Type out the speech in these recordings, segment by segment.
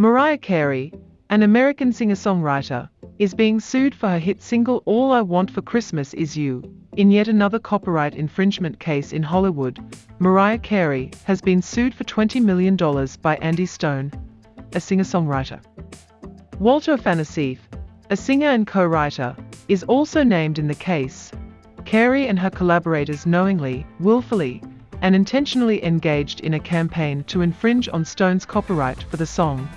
Mariah Carey, an American singer-songwriter, is being sued for her hit single All I Want for Christmas Is You. In yet another copyright infringement case in Hollywood, Mariah Carey has been sued for $20 million by Andy Stone, a singer-songwriter. Walter Afanasieff, a singer and co-writer, is also named in the case. Carey and her collaborators knowingly, willfully, and intentionally engaged in a campaign to infringe on Stone's copyright for the song,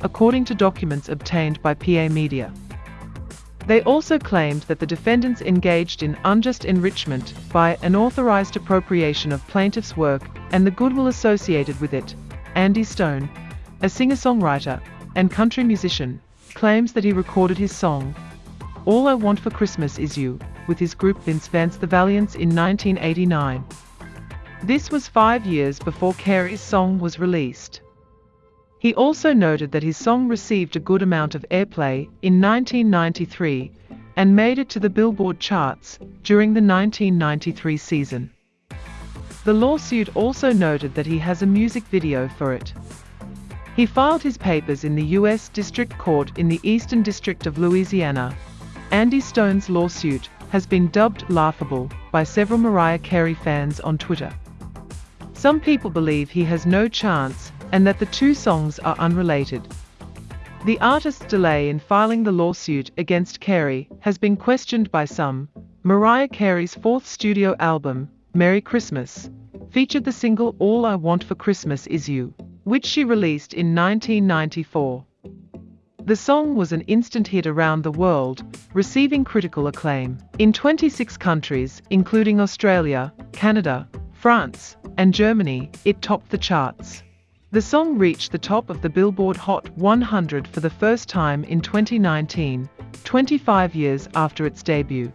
according to documents obtained by PA Media. They also claimed that the defendants engaged in unjust enrichment by unauthorized appropriation of plaintiff's work and the goodwill associated with it. Andy Stone, a singer-songwriter and country musician, claims that he recorded his song, All I Want for Christmas Is You, with his group Vince Vance the Valiants in 1989. This was five years before Carey's song was released. He also noted that his song received a good amount of airplay in 1993 and made it to the Billboard charts during the 1993 season. The lawsuit also noted that he has a music video for it. He filed his papers in the U.S. District Court in the Eastern District of Louisiana. Andy Stone's lawsuit has been dubbed laughable by several Mariah Carey fans on Twitter. Some people believe he has no chance and that the two songs are unrelated. The artist's delay in filing the lawsuit against Carey has been questioned by some. Mariah Carey's fourth studio album, Merry Christmas, featured the single All I Want for Christmas Is You, which she released in 1994. The song was an instant hit around the world, receiving critical acclaim. In 26 countries, including Australia, Canada, France, and Germany, it topped the charts. The song reached the top of the Billboard Hot 100 for the first time in 2019, 25 years after its debut.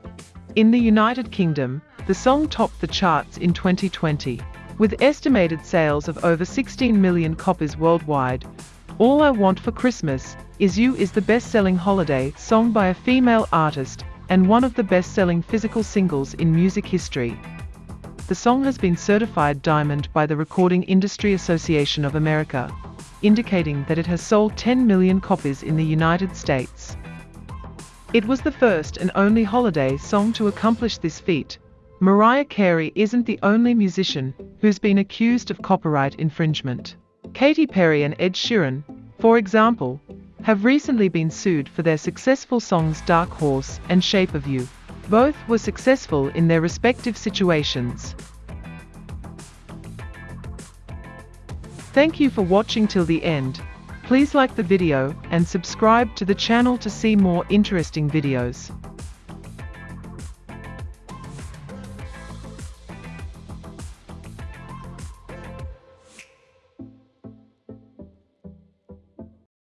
In the United Kingdom, the song topped the charts in 2020, with estimated sales of over 16 million copies worldwide. All I Want for Christmas Is You is the best-selling holiday song by a female artist and one of the best-selling physical singles in music history. The song has been certified diamond by the Recording Industry Association of America, indicating that it has sold 10 million copies in the United States. It was the first and only holiday song to accomplish this feat. Mariah Carey isn't the only musician who's been accused of copyright infringement. Katy Perry and Ed Sheeran, for example, have recently been sued for their successful songs Dark Horse and Shape of You. Both were successful in their respective situations. Thank you for watching till the end. Please like the video and subscribe to the channel to see more interesting videos.